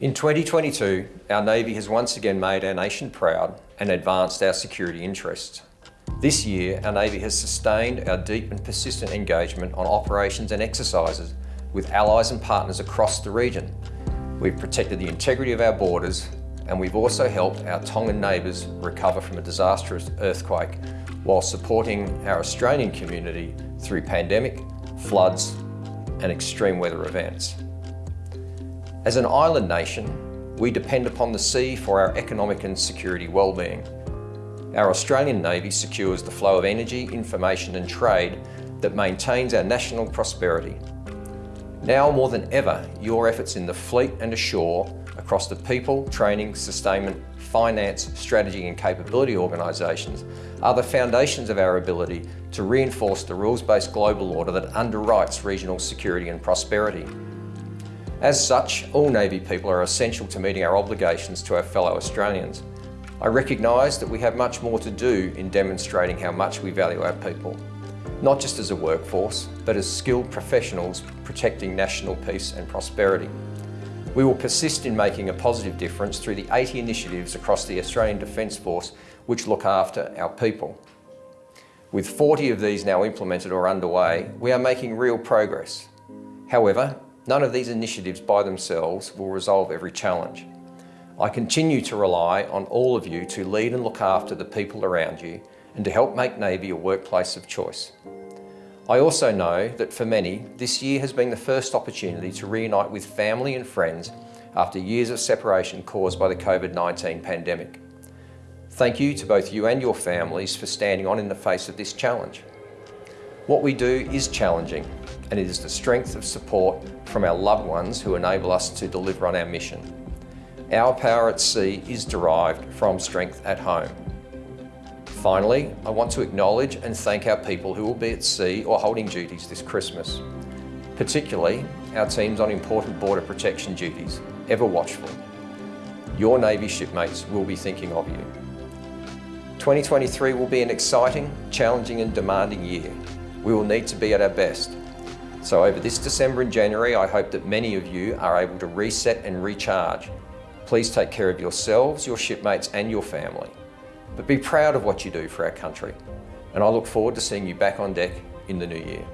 In 2022, our Navy has once again made our nation proud and advanced our security interests. This year, our Navy has sustained our deep and persistent engagement on operations and exercises with allies and partners across the region. We've protected the integrity of our borders and we've also helped our Tongan neighbours recover from a disastrous earthquake while supporting our Australian community through pandemic, floods and extreme weather events. As an island nation, we depend upon the sea for our economic and security well-being. Our Australian Navy secures the flow of energy, information and trade that maintains our national prosperity. Now more than ever, your efforts in the fleet and ashore across the people, training, sustainment, finance, strategy and capability organisations are the foundations of our ability to reinforce the rules-based global order that underwrites regional security and prosperity. As such, all Navy people are essential to meeting our obligations to our fellow Australians. I recognise that we have much more to do in demonstrating how much we value our people, not just as a workforce, but as skilled professionals protecting national peace and prosperity. We will persist in making a positive difference through the 80 initiatives across the Australian Defence Force which look after our people. With 40 of these now implemented or underway, we are making real progress. However, None of these initiatives by themselves will resolve every challenge. I continue to rely on all of you to lead and look after the people around you and to help make Navy a workplace of choice. I also know that for many, this year has been the first opportunity to reunite with family and friends after years of separation caused by the COVID-19 pandemic. Thank you to both you and your families for standing on in the face of this challenge. What we do is challenging and it is the strength of support from our loved ones who enable us to deliver on our mission. Our power at sea is derived from strength at home. Finally, I want to acknowledge and thank our people who will be at sea or holding duties this Christmas. Particularly, our teams on important border protection duties, ever watchful. Your Navy shipmates will be thinking of you. 2023 will be an exciting, challenging and demanding year. We will need to be at our best so over this December and January, I hope that many of you are able to reset and recharge. Please take care of yourselves, your shipmates and your family. But be proud of what you do for our country. And I look forward to seeing you back on deck in the new year.